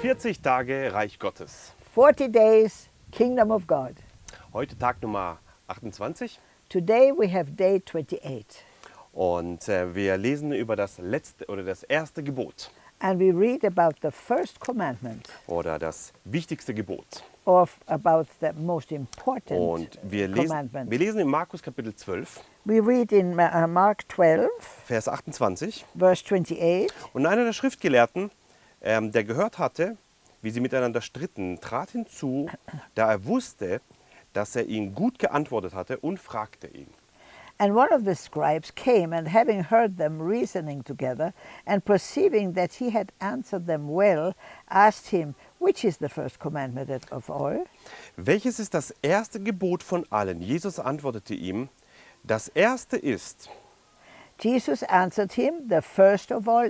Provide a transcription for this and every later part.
40 Tage Reich Gottes. 40 days, Kingdom of God. Heute Tag Nummer 28 Today we have day 28. und äh, wir lesen über das letzte oder das erste Gebot And we read about the first commandment, oder das wichtigste Gebot. or about the most important Und wir lesen, wir lesen in Markus Kapitel 12, We read in uh, Mark 12, Vers 28. verse 28. Und einer der Schriftgelehrten, ähm, der gehört hatte, wie sie miteinander stritten, trat hinzu, da er wusste, dass er ihn gut geantwortet hatte und fragte ihn. And one of the scribes came, and having heard them reasoning together, and perceiving that he had answered them well, asked him, Which is the first commandment of all? Welches ist das erste Gebot von allen? Jesus antwortete ihm, das erste ist, Jesus answered him, The first of all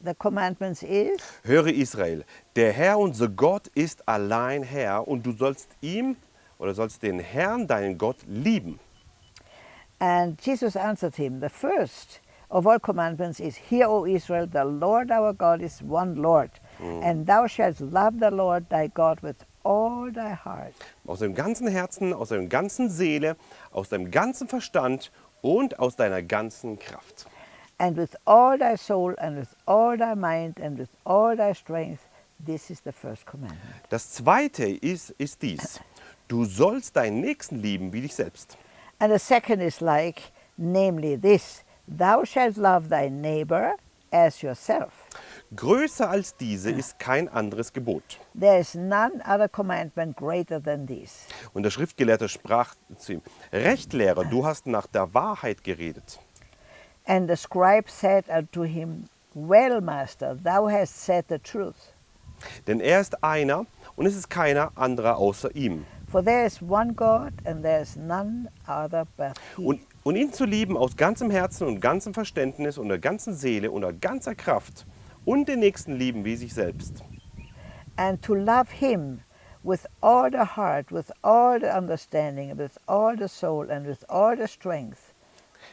the commandments is, höre Israel, der Herr unser Gott ist allein Herr und du sollst ihm oder sollst den Herrn, deinen Gott, lieben. And Jesus answered him, The first of all commandments is, Hear, O Israel, the Lord our God is one Lord, and thou shalt love the Lord thy God with all thy heart, Aus deinem ganzen Herzen, aus deiner ganzen Seele, aus deinem ganzen Verstand und aus deiner ganzen Kraft. and with all thy soul, and with all thy mind, and with all thy strength. This is the first commandment. Das zweite ist, ist dies. Du sollst deinen Nächsten lieben wie dich selbst. And the second is like, namely this Thou shalt love thy neighbor as yourself. Größer als diese ist kein anderes Gebot. There is none other commandment greater than this. Und der Schriftgelehrte sprach zu ihm, Rechtlehrer, du hast nach der Wahrheit geredet. And the scribe said unto him, Well, master, thou hast said the truth. Denn er ist einer und es ist keiner anderer außer ihm. For there is one God, and there is none other but He. Und, und ihn zu lieben aus ganzem Herzen und ganzem Verständnis und der ganzen Seele und der ganzer Kraft und den Nächsten lieben wie sich selbst. and to love Him with all the heart, with all the understanding, with all the soul, and with all the strength.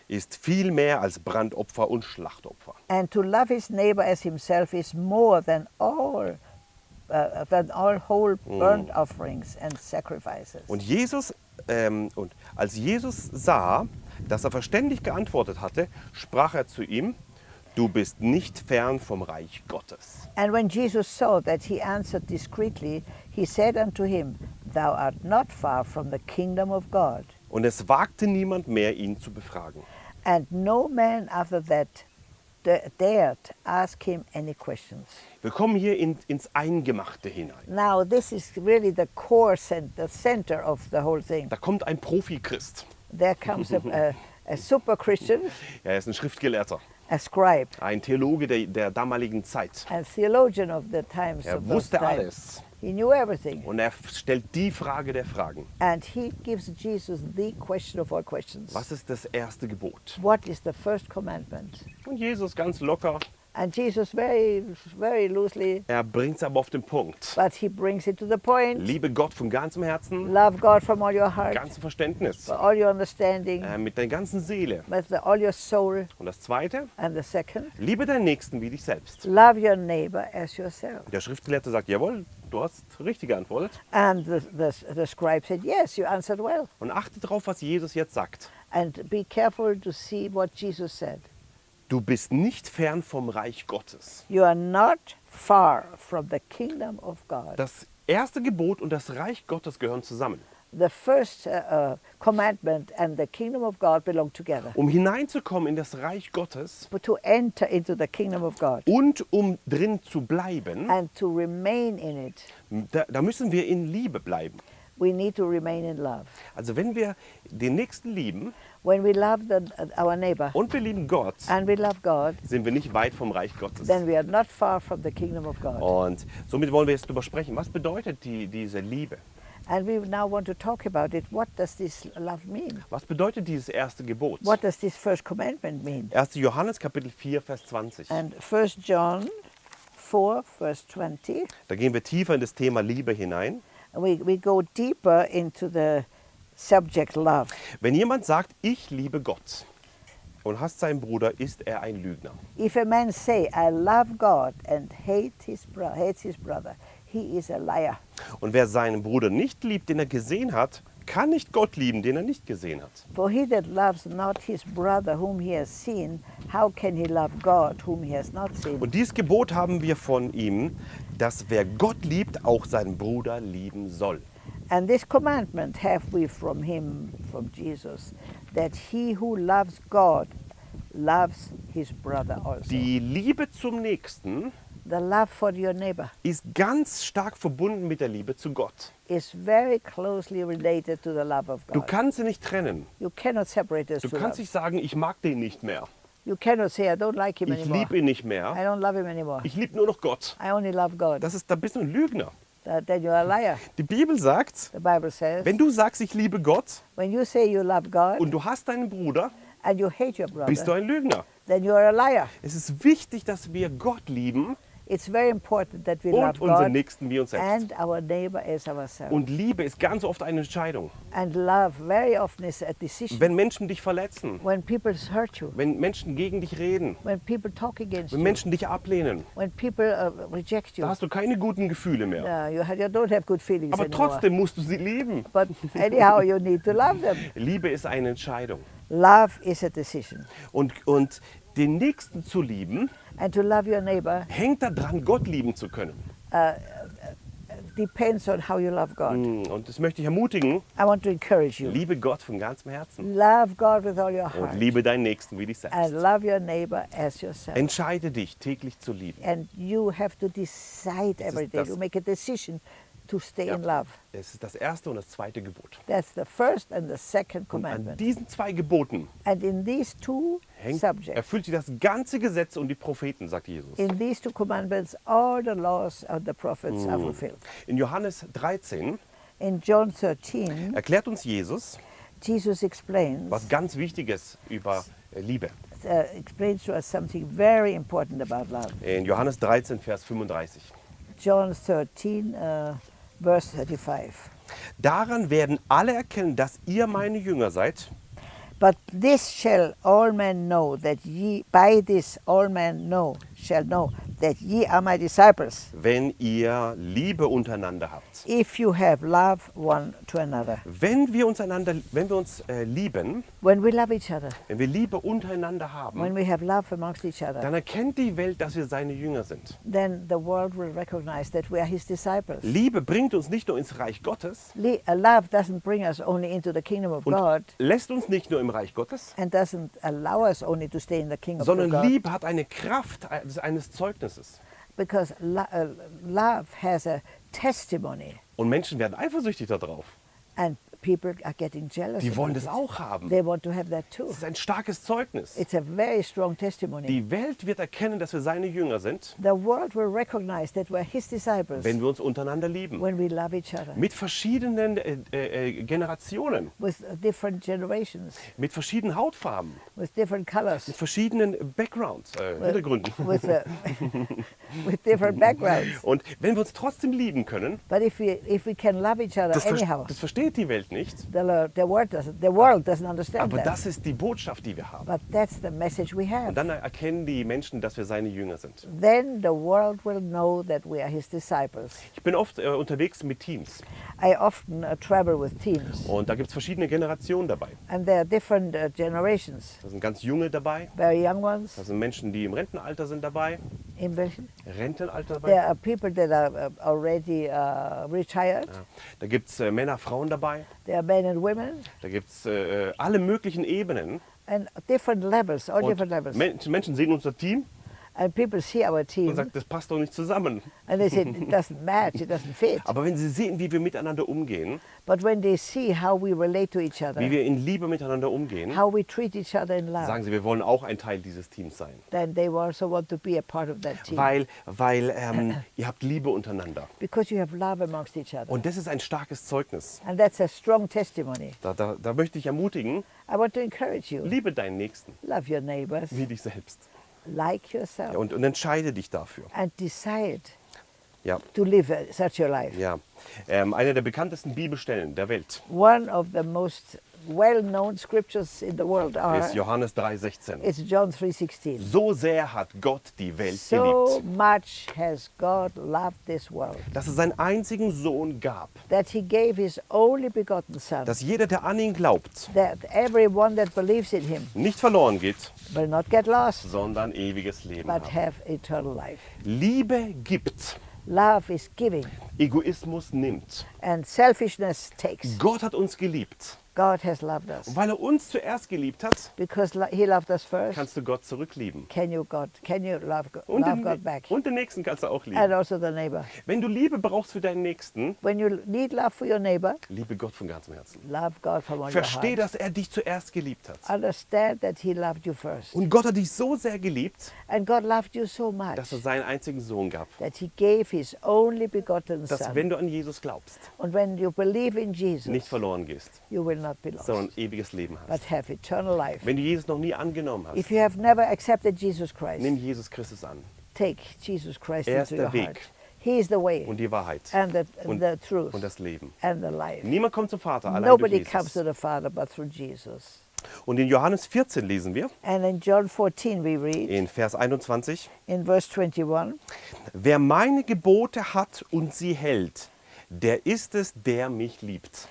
ist viel mehr als Brandopfer und Schlachtopfer. And to love his neighbor as himself is more than all, uh, than all whole burnt offerings and sacrifices. Und Jesus ähm, und als Jesus sah, dass er verständig geantwortet hatte, sprach er zu ihm: Du bist nicht fern vom Reich Gottes. And when Jesus saw that he answered discreetly, he said unto him, Thou art not far from the kingdom of God. Und es wagte niemand mehr, ihn zu befragen. And no man after that da- dared ask him any questions. Wir kommen hier in, ins Eingemachte hinein. Now, this is really the core, cent- the center of the whole thing. Da kommt ein Profi-Christ. There comes a, a, a super Christian, Er ist ein Schriftgelehrter, ein Theologe der, der damaligen Zeit. a theologian of the times Er wusste alles. He knew everything. Und er stellt die Frage der Fragen. And he gives Jesus the question of all questions. Was ist das erste Gebot? What is the first commandment? Und Jesus ganz locker, And Jesus very, very loosely, er bringt es aber auf den Punkt. but he brings it to the point. Liebe Gott von ganzem Herzen, Love God from all your heart, ganzem Verständnis, with all your understanding, äh, mit deiner ganzen Seele. with the, all your soul. Und das Zweite, And the second, liebe deinen Nächsten wie dich selbst. love your neighbor as yourself. Der Schriftgelehrte sagt, jawohl, du hast richtig geantwortet. And the, the, the scribe said, Yes, you answered well. Und achte darauf, was Jesus jetzt sagt. And be careful to see what Jesus said. Du bist nicht fern vom Reich Gottes. You are not far from the kingdom of God. Das erste Gebot und das Reich Gottes gehören zusammen. The first uh, uh, commandment and the kingdom of God belong together. Um hineinzukommen in das Reich Gottes But to enter into the kingdom of God und um drin zu bleiben, and to remain in it, da, da müssen wir in Liebe bleiben. We need to remain in love. Also wenn wir den Nächsten lieben When we love the, our neighbor und wir lieben Gott, and we love God, sind wir nicht weit vom Reich Gottes. then we are not far from the kingdom of God. Und somit wollen wir jetzt darüber sprechen. Was bedeutet die, diese Liebe? And we now want to talk about it. What does this love mean? Was bedeutet dieses erste Gebot? What does this first commandment mean? 1. Johannes Kapitel 4, Vers 20. And 1 John 4, verse 20, Da gehen wir tiefer in das Thema Liebe hinein. We, we go deeper into the subject love. Wenn jemand sagt, ich liebe Gott und hasst seinen Bruder, ist er ein Lügner. If a man say, I love God and hate his hates his brother, he is a liar. Und wer seinen Bruder nicht liebt, den er gesehen hat, kann nicht Gott lieben, den er nicht gesehen hat. For he that loves not his brother whom he has seen, how can he love God whom he has not seen? Und dieses Gebot haben wir von ihm, dass wer Gott liebt, auch seinen Bruder lieben soll. And this commandment have we from him, from Jesus, that he who loves God loves his brother also. Die Liebe zum Nächsten the love for your neighbor ist ganz stark verbunden mit der Liebe zu Gott. is very closely related to the love of Du God. kannst sie nicht trennen. You cannot separate Du kannst nicht sagen, ich mag den nicht mehr. You cannot say, I don't like him Ich anymore. liebe ihn nicht I mehr. don't love him anymore. Ich liebe nur noch Gott. I only love God. Das ist, da bist du ein Lügner. Then you're a liar. Die Bibel sagt, The Bible says, wenn du sagst, ich liebe Gott when you say you love God und du hast deinen Bruder, and you hate your bist du brother, ein Lügner. then you're a liar. Es ist wichtig, dass wir Gott lieben It's very important that we und love unseren God Nächsten wie uns selbst. and our neighbor as ourselves. Und Liebe ist ganz oft eine Entscheidung. And love very often is a decision. Wenn Menschen dich verletzen, when people hurt you, wenn Menschen gegen dich reden, when people talk against wenn Menschen dich ablehnen, when people uh, reject you, da hast du keine guten Gefühle mehr. uh, you, ha- you don't have good feelings Aber anymore. trotzdem musst du sie lieben. But anyhow, you need to love them. Liebe ist eine Entscheidung. Love is a decision. Und, und den Nächsten zu lieben, And to love your neighbor hängt daran, Gott lieben zu können. depends on how you love God. Mm, Und das möchte ich ermutigen. I want to encourage you. Liebe Gott von ganzem Herzen. Love God with all your Und heart. liebe deinen Nächsten wie dich And selbst. love your neighbor as yourself. Entscheide dich, täglich zu lieben. And you have to decide every day to make a decision to stay Ja. in love. Es ist das erste und das zweite Gebot. That's the first and the second Und an commandment. diesen zwei Geboten And in these two hängt, subjects, erfüllt sich das ganze Gesetz und die Propheten, sagt Jesus. in these two commandments, all the laws of the prophets are fulfilled. In Johannes 13 In John 13, erklärt uns Jesus Jesus explains was ganz Wichtiges über äh, Liebe. uh, explains to us something very important about love. In Johannes 13, Vers 35. John 13, uh, verse 35. Daran werden alle erkennen, dass ihr meine Jünger seid, But this shall all men know that ye, by this all men know, shall know that ye are my disciples, wenn ihr Liebe untereinander habt. if you have love one to another. Wenn wir uns einander, wenn wir uns äh, lieben, When we love each other, wenn wir Liebe untereinander haben, when we have love amongst each other, dann erkennt die Welt, dass wir seine Jünger sind. then the world will recognize that we are his disciples. Liebe bringt uns nicht nur ins Reich Gottes Le- love doesn't bring us only into the kingdom of God lässt uns nicht nur im Reich Gottes, and doesn't allow us only to stay in the kingdom of sondern God. Liebe hat eine Kraft eines- eines Zeugnisses. Because uh, love has a testimony, Und Menschen werden eifersüchtig darauf. and people are getting jealous. Die wollen das auch haben. They want to have that too. Das ist ein starkes Zeugnis. It's a very strong testimony. Die Welt wird erkennen, dass wir seine Jünger sind, the world will recognize that we're his disciples wenn wir uns untereinander lieben. when we love each other Mit verschiedenen äh, äh, Generationen, with different generations, mit verschiedenen Hautfarben, with different colors, mit verschiedenen Backgrounds, äh, Hintergründen. with, uh, with different backgrounds. Und wenn wir uns trotzdem lieben können, But if we, if we can love each other das, anyhow, das versteht die Welt nicht, the, lo- the, world doesn't, the world doesn't understand aber that. das ist die Botschaft, die wir haben. But that's the message we Und have. dann erkennen die Menschen, dass wir seine Jünger sind. Then the world will know that we are his disciples. Ich bin oft äh, unterwegs mit Teams I often uh, travel with teams, und da gibt es verschiedene Generationen dabei. and there are different uh, generations. Da sind ganz junge dabei, Very young ones, da sind Menschen, die im Rentenalter sind dabei, in. Rentenalter There dabei. are people that are uh, already uh, retired. Ja. Da gibt es äh, Männer, Frauen dabei, There are men and women, da gibt es äh, äh, alle möglichen Ebenen. and different levels, all different levels. Men Menschen sehen unser Team And people see our und team, sagen, das passt doch nicht zusammen. and they say it doesn't match, it doesn't fit. Aber wenn sie sehen, wie wir miteinander umgehen, But when they see how we relate to each wie other, wir in Liebe miteinander umgehen, how we treat each other in love, sagen sie, wir wollen auch ein Teil dieses Teams sein. then they also want to be a part of that team. Weil, weil ähm, ihr habt Liebe untereinander. Because you have love amongst each other. Und das ist ein starkes Zeugnis. And that's a strong testimony. Da, da, da möchte ich ermutigen, I want to encourage you. liebe deinen Nächsten Love your neighbors wie dich selbst. Like yourself Ja, und, und entscheide dich dafür. and decide Ja, to live such a life. ja. Ähm, eine der bekanntesten Bibelstellen der Welt One of the most well-known scriptures in the world are ist Johannes 3,16. it's John 3:16. So sehr hat Gott die Welt So geliebt, much has God loved this world dass es seinen einzigen Sohn gab, that he gave his only begotten son dass jeder, der an ihn glaubt, that everyone that believes in him nicht verloren geht, will not get lost sondern ewiges Leben but hat. have eternal life. Liebe gibt, Love is giving Egoismus nimmt. and selfishness takes. Gott hat uns geliebt. God has loved us Und weil er uns zuerst geliebt hat, because he loved us first. kannst du Gott zurücklieben. Can you God can you love God, Und love den, God back? und den Nächsten kannst du auch And lieben. also the neighbor. Wenn du Liebe brauchst für deinen Nächsten, When you need love for your neighbor, liebe Gott von ganzem Herzen. love God from all your Versteh, heart. dass er dich zuerst geliebt hat. Understand that he loved you first. Und Gott hat dich so sehr geliebt, And God loved you so much dass er seinen einzigen Sohn gab. that he gave his only begotten Dass son. wenn du an Jesus glaubst, And when you believe in Jesus, nicht verloren gehst, you will not be lost, sondern ewiges Leben hast. but have eternal life. Wenn du Jesus noch nie angenommen If hast, you have never accepted Jesus Christ, nimm Jesus Christus an. take Jesus Christ Er ist into your der heart. Weg. He is the way Und die Wahrheit. and the, Und, the truth und das Leben. and the life. Niemand kommt zum Vater allein Nobody durch comes to Jesus. the Father but through Jesus. Und in Johannes 14 lesen wir, And in John 14 we read in Vers 21, in verse 21, Wer meine Gebote hat und sie hält, der ist es, der mich liebt.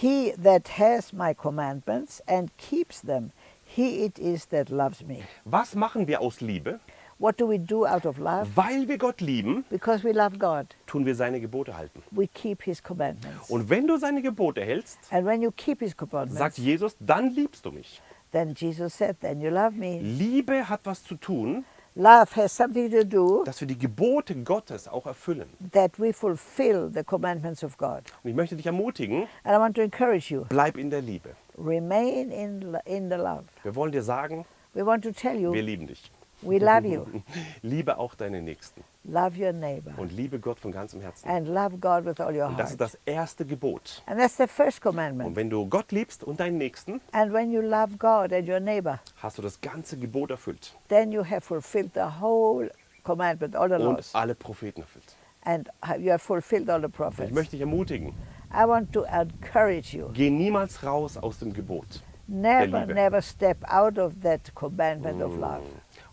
He that has my commandments and keeps them, he it is that loves me. Was machen wir aus Liebe? What do we do out of love? Weil wir Gott lieben, Because we love God, tun wir seine Gebote halten. we keep his commandments. Und wenn du seine Gebote hältst, And when you keep his commandments, sagt Jesus, dann liebst du mich. then Jesus said, then you love me. Liebe hat was zu tun, Love has something to do dass wir die Gebote Gottes auch erfüllen. that we fulfill the commandments of God. Und ich möchte dich ermutigen, And I want to encourage you, bleib in der Liebe. remain in, lo- in the love. Wir wollen dir sagen, We want to tell wir you, lieben dich. We love you. Liebe auch deine Nächsten Love your neighbor. und liebe Gott von ganzem Herzen. And love God with all your Und das heart. ist das erste Gebot. And that's the first Und commandment. wenn du Gott liebst und deinen Nächsten, And when you love God and your neighbor, hast du das ganze Gebot erfüllt then you have fulfilled the whole commandment, all the und laws. alle Propheten erfüllt. And you have fulfilled all the Und ich prophets. möchte dich ermutigen, I want to encourage you. geh niemals raus aus dem Gebot. Never, never step out of that commandment of love.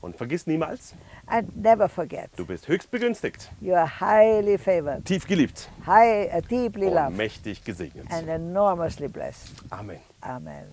Und vergiss niemals, And never forget, du bist höchst begünstigt, you are highly favored, tief geliebt high, uh, deeply loved, mächtig gesegnet. and enormously blessed. Amen. Amen.